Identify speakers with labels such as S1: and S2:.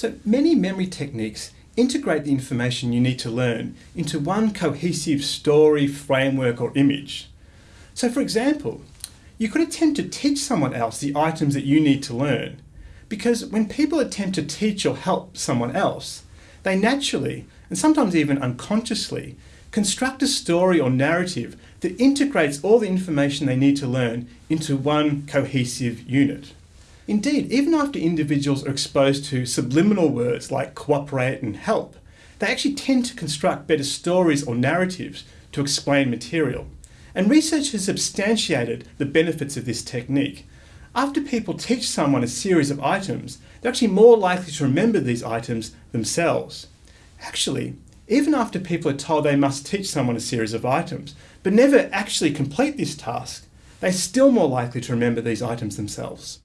S1: So many memory techniques integrate the information you need to learn into one cohesive story, framework or image. So for example, you could attempt to teach someone else the items that you need to learn. Because when people attempt to teach or help someone else, they naturally, and sometimes even unconsciously, construct a story or narrative that integrates all the information they need to learn into one cohesive unit. Indeed, even after individuals are exposed to subliminal words like cooperate and help, they actually tend to construct better stories or narratives to explain material. And research has substantiated the benefits of this technique. After people teach someone a series of items, they're actually more likely to remember these items themselves. Actually, even after people are told they must teach someone a series of items, but never actually complete this task, they're still more likely to remember these items themselves.